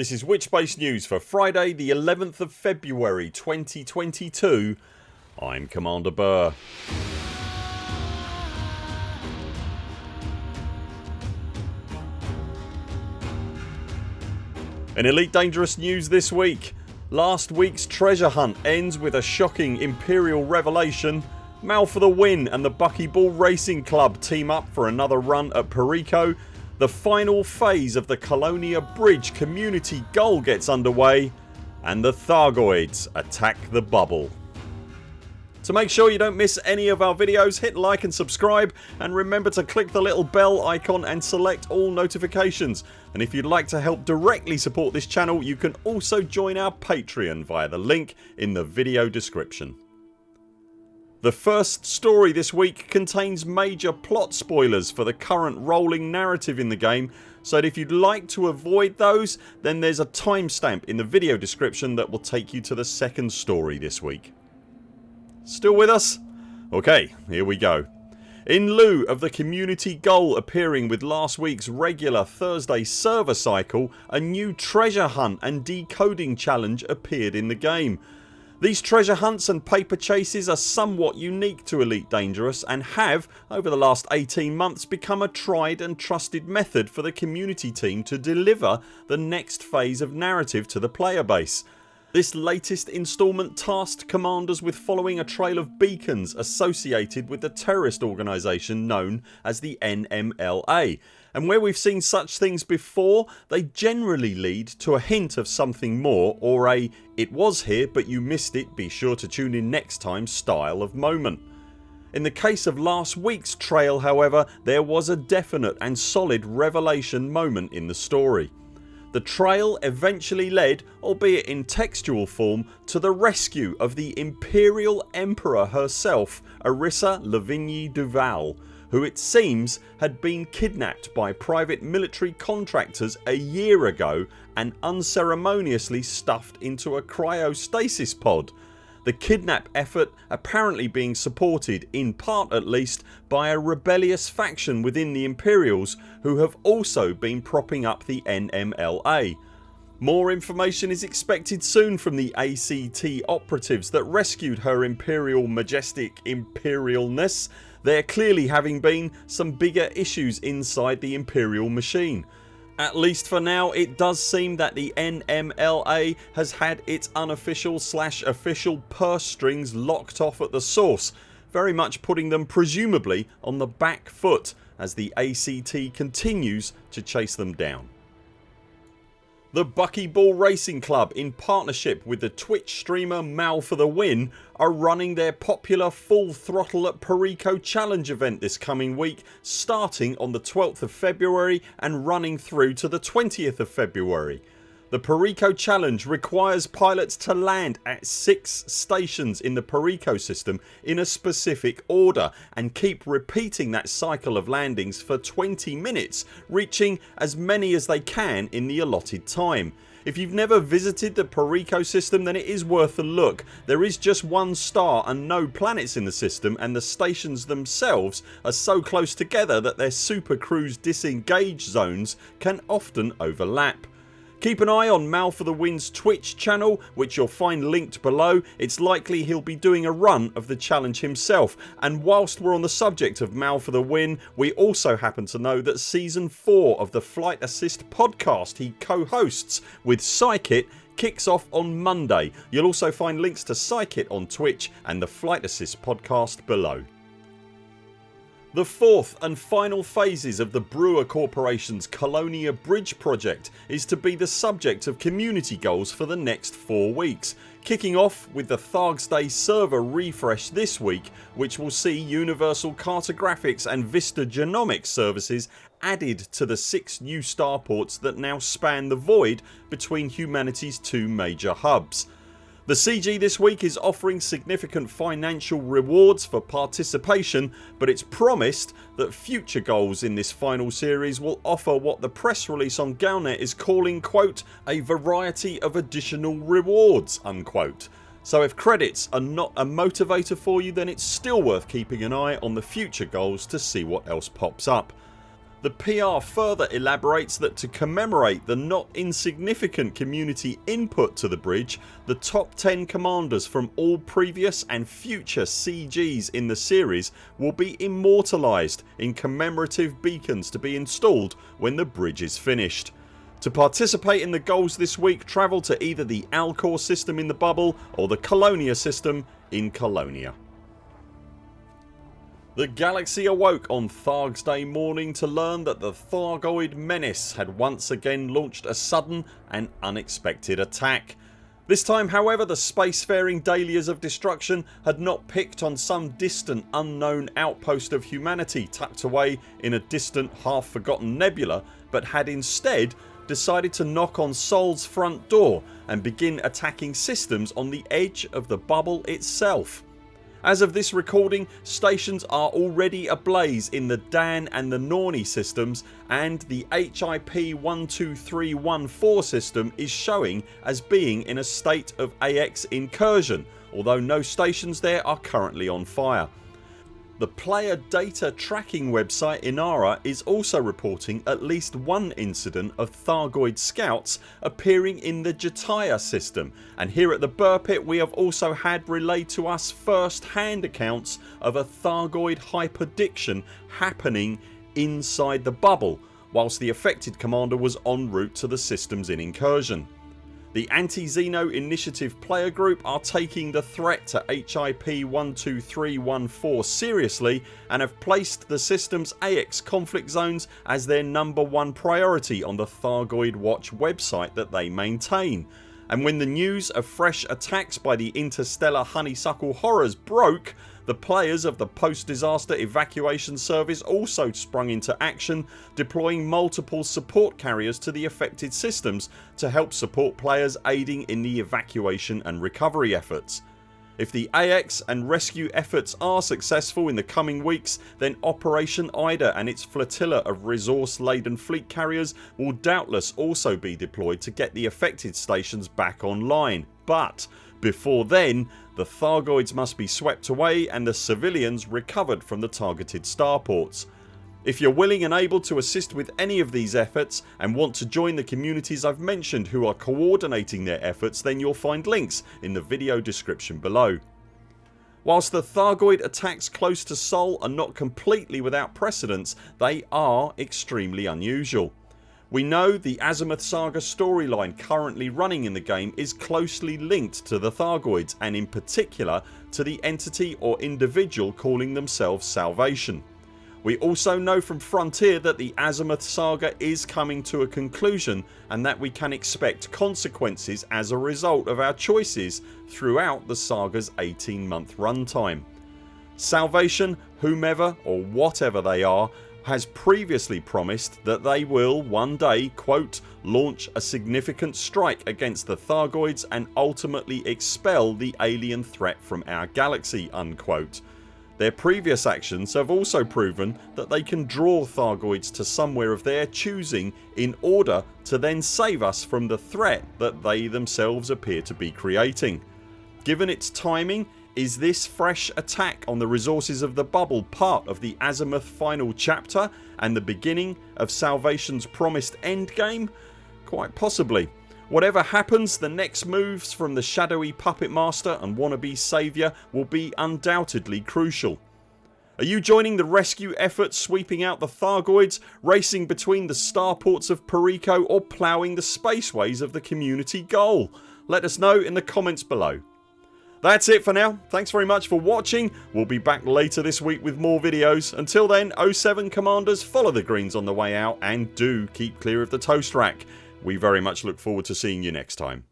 This is Witchbase News for Friday the 11th of February 2022 I'm Commander Buur. In Elite Dangerous news this week. Last weeks treasure hunt ends with a shocking Imperial revelation. Mal for the win and the Buckyball Racing Club team up for another run at Perico the final phase of the Colonia Bridge community goal gets underway and the Thargoids attack the bubble. To make sure you don't miss any of our videos hit like and subscribe and remember to click the little bell icon and select all notifications and if you'd like to help directly support this channel you can also join our Patreon via the link in the video description. The first story this week contains major plot spoilers for the current rolling narrative in the game so if you'd like to avoid those then there's a timestamp in the video description that will take you to the second story this week. Still with us? Ok here we go. In lieu of the community goal appearing with last weeks regular Thursday server cycle a new treasure hunt and decoding challenge appeared in the game these treasure hunts and paper chases are somewhat unique to Elite Dangerous and have, over the last 18 months become a tried and trusted method for the community team to deliver the next phase of narrative to the player base. This latest instalment tasked commanders with following a trail of beacons associated with the terrorist organisation known as the NMLA and where we've seen such things before they generally lead to a hint of something more or a it was here but you missed it be sure to tune in next time style of moment. In the case of last weeks trail however there was a definite and solid revelation moment in the story. The trail eventually led, albeit in textual form, to the rescue of the Imperial Emperor herself Arissa Lavigny Duval who it seems had been kidnapped by private military contractors a year ago and unceremoniously stuffed into a cryostasis pod. The kidnap effort apparently being supported, in part at least, by a rebellious faction within the Imperials who have also been propping up the NMLA. More information is expected soon from the ACT operatives that rescued her Imperial Majestic Imperialness there clearly having been some bigger issues inside the Imperial machine. At least for now it does seem that the NMLA has had its unofficial slash official purse strings locked off at the source very much putting them presumably on the back foot as the ACT continues to chase them down. The Buckyball Racing Club in partnership with the Twitch streamer Mal for the Win are running their popular Full Throttle at Perico challenge event this coming week starting on the 12th of February and running through to the 20th of February. The Perico challenge requires pilots to land at 6 stations in the Perico system in a specific order and keep repeating that cycle of landings for 20 minutes reaching as many as they can in the allotted time. If you've never visited the Perico system then it is worth a look. There is just one star and no planets in the system and the stations themselves are so close together that their super cruise disengage zones can often overlap. Keep an eye on Mal for the Win's Twitch channel which you'll find linked below. It's likely he'll be doing a run of the challenge himself and whilst we're on the subject of Mal for the Win we also happen to know that season 4 of the Flight Assist podcast he co-hosts with Psykit kicks off on Monday. You'll also find links to Psykit on Twitch and the Flight Assist podcast below. The fourth and final phases of the Brewer Corporation's Colonia Bridge project is to be the subject of community goals for the next 4 weeks kicking off with the Thargs Day server refresh this week which will see Universal Cartographics and Vista Genomics services added to the 6 new starports that now span the void between humanity's two major hubs. The CG this week is offering significant financial rewards for participation but it's promised that future goals in this final series will offer what the press release on Galnet is calling quote a variety of additional rewards unquote. So if credits are not a motivator for you then it's still worth keeping an eye on the future goals to see what else pops up. The PR further elaborates that to commemorate the not insignificant community input to the bridge the top 10 commanders from all previous and future CGs in the series will be immortalised in commemorative beacons to be installed when the bridge is finished. To participate in the goals this week travel to either the Alcor system in the bubble or the Colonia system in Colonia. The galaxy awoke on Tharg's Day morning to learn that the Thargoid menace had once again launched a sudden and unexpected attack. This time however the spacefaring dahlias of destruction had not picked on some distant unknown outpost of humanity tucked away in a distant half forgotten nebula but had instead decided to knock on Sol's front door and begin attacking systems on the edge of the bubble itself. As of this recording stations are already ablaze in the Dan and the Norni systems and the HIP 12314 system is showing as being in a state of AX incursion although no stations there are currently on fire. The player data tracking website Inara is also reporting at least one incident of Thargoid scouts appearing in the Jataya system and here at the Buur Pit we have also had relayed to us first hand accounts of a Thargoid hyperdiction happening inside the bubble whilst the affected commander was en route to the systems in incursion. The Anti-Xeno Initiative player group are taking the threat to HIP 12314 seriously and have placed the system's AX conflict zones as their number one priority on the Thargoid Watch website that they maintain. And when the news of fresh attacks by the interstellar honeysuckle horrors broke the players of the post disaster evacuation service also sprung into action deploying multiple support carriers to the affected systems to help support players aiding in the evacuation and recovery efforts. If the AX and rescue efforts are successful in the coming weeks then Operation Ida and its flotilla of resource laden fleet carriers will doubtless also be deployed to get the affected stations back online but before then the Thargoids must be swept away and the civilians recovered from the targeted starports. If you're willing and able to assist with any of these efforts and want to join the communities I've mentioned who are coordinating their efforts then you'll find links in the video description below. Whilst the Thargoid attacks close to Sol are not completely without precedence they are extremely unusual. We know the Azimuth Saga storyline currently running in the game is closely linked to the Thargoids and in particular to the entity or individual calling themselves Salvation. We also know from Frontier that the Azimuth Saga is coming to a conclusion and that we can expect consequences as a result of our choices throughout the sagas 18 month runtime. Salvation, whomever or whatever they are has previously promised that they will one day quote, launch a significant strike against the Thargoids and ultimately expel the alien threat from our galaxy unquote. Their previous actions have also proven that they can draw Thargoids to somewhere of their choosing in order to then save us from the threat that they themselves appear to be creating. Given its timing is this fresh attack on the resources of the bubble part of the Azimuth final chapter and the beginning of Salvation's promised endgame? Quite possibly. Whatever happens the next moves from the shadowy puppet master and wannabe saviour will be undoubtedly crucial. Are you joining the rescue effort sweeping out the Thargoids, racing between the starports of Perico or ploughing the spaceways of the community goal? Let us know in the comments below. That's it for now. Thanks very much for watching. We'll be back later this week with more videos. Until then 0 7 CMDRs follow the greens on the way out and do keep clear of the toast rack. We very much look forward to seeing you next time.